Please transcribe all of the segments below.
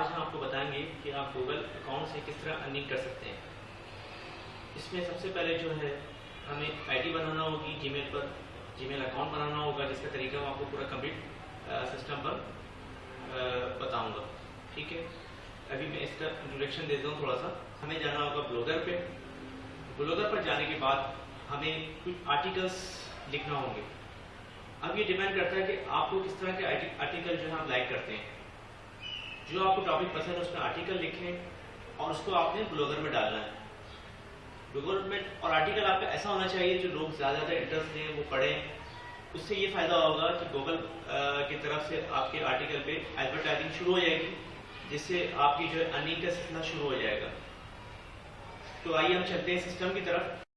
आज हम आपको बताएँगे कि आप गूगल अकाउंट से किस तरह अर्निंग कर सकते हैं। इसमें सबसे पहले जो है, हमें आईडी बनाना होगी जीमेल पर जीमेल अकाउंट बनाना होगा, जिसका तरीका आपको पूरा कंप्लीट सिस्टम पर बताऊँगा। ठीक है? अभी मैं इसका इंट्रोडक्शन देता हूँ थोड़ा सा। हमें जाना होगा ब्लॉगर पे। ब्लॉगर पर जाने के बाद हमें कुछ आर्टिकल्स लिखना होंगे। अब ये डिपेंड करता है कि आपको किस तरह के आर्टिकल जो है आप लाइक करते हैं। जो आपको टॉपिक पसंद है, उसमें आर्टिकल लिखें और उसको आपने ब्लॉगर में डालना है। ब्लॉगर में और आर्टिकल आपका ऐसा होना चाहिए जो लोग ज़्यादा इंटरेस्ट लें वो पढ़ें। उससे ये फ़ायदा होगा कि गूगल की तरफ़ से आपके आर्टिकल पे एडवर्टाइजिंग शुरू हो जाएगी, जिससे आपकी जो अर्निंग का सिलसिला शुरू हो जाएगा। तो आइए हम चलते हैं सिस्टम की तरफ़।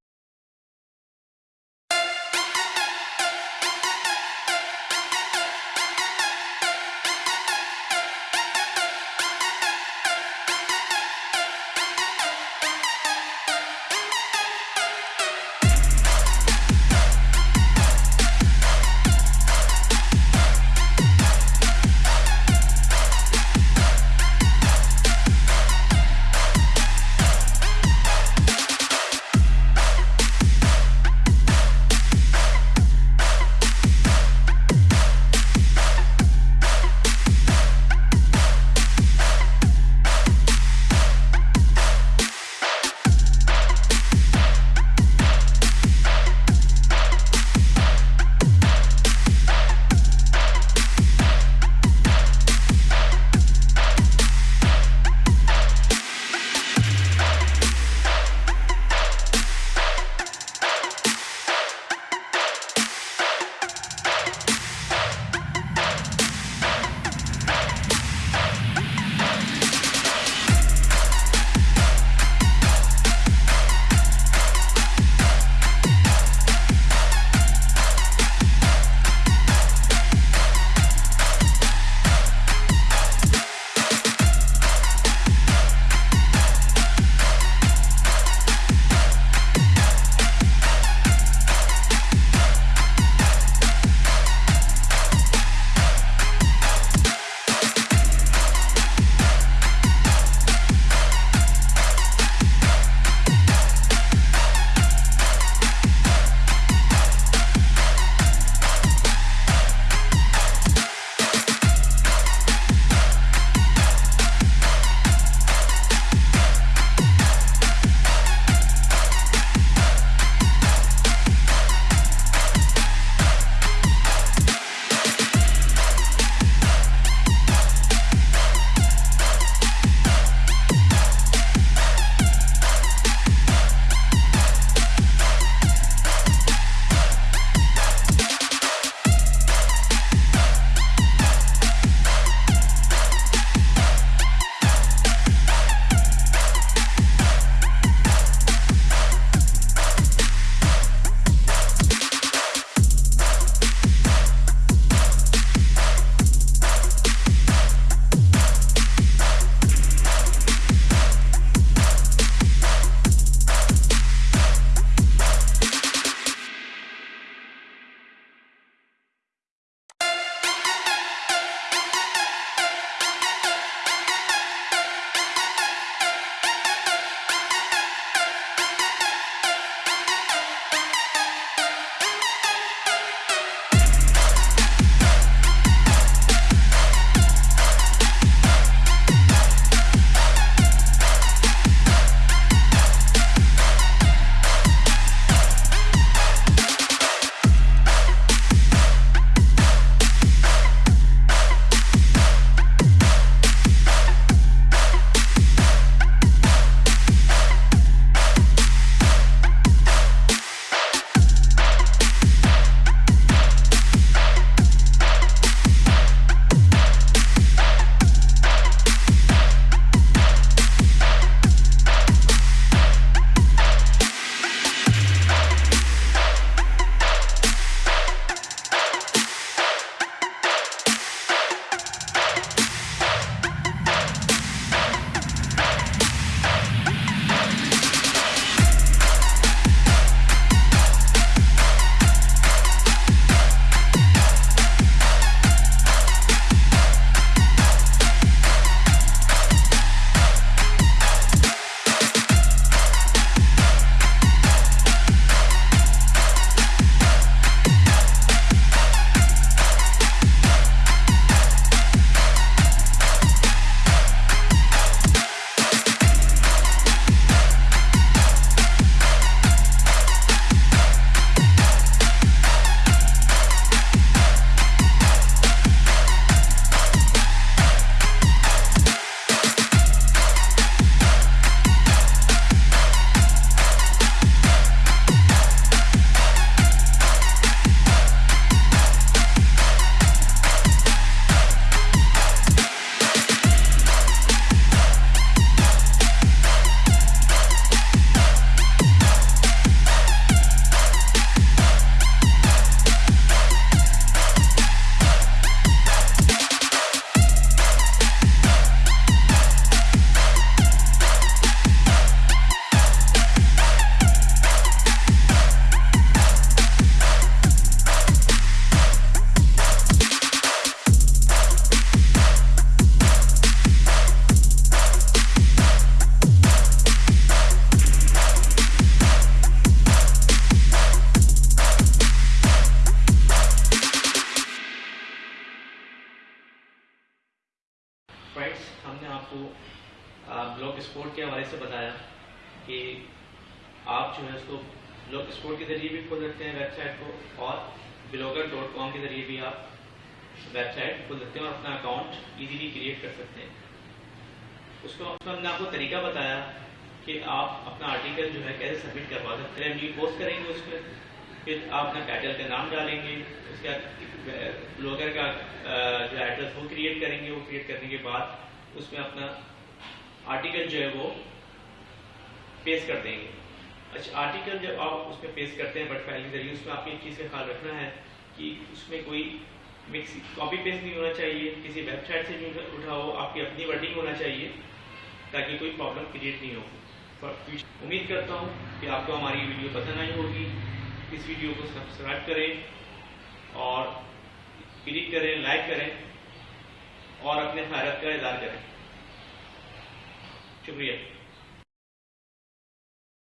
बताया कि आप जो है उसको ब्लॉग स्पोर्ट के ज़रिए भी खोल सकते हैं वेबसाइट को और ब्लॉगर डॉट कॉम के ज़रिए भी आप वेबसाइट खोल सकते हैं और अपना अकाउंट इजीली क्रिएट कर सकते हैं। उसको हमने आपको तरीका बताया कि आप अपना आर्टिकल जो है कैसे सबमिट करवा सकते हैं। न्यू पोस्ट करेंगे उसमें फिर आप अपना टाइटल का नाम डालेंगे, उसके बाद ब्लॉगर का जो एड्रेस वो क्रिएट करेंगे, वो क्रिएट करने के बाद उसमें अपना आर्टिकल जो है वो पेश कर देंगे। अच्छा आर्टिकल जब आप उसमें पेश करते हैं, बट फ़ाइल के ज़रिए उसमें आपको एक चीज़ का ख्याल रखना है कि उसमें कोई मिक्स कॉपी पेस्ट नहीं होना चाहिए, किसी वेबसाइट से नहीं उठा हो आपकी अपनी वर्डिंग होना चाहिए, ताकि कोई प्रॉब्लम क्रिएट नहीं हो। उम्मीद करता हूँ कि आपको हमारी वीडियो पसंद आई होगी। इस वीडियो को सब्सक्राइब करें और क्लिक करें लाइक करें और अपने खैरत का इजहार करें। 就可以。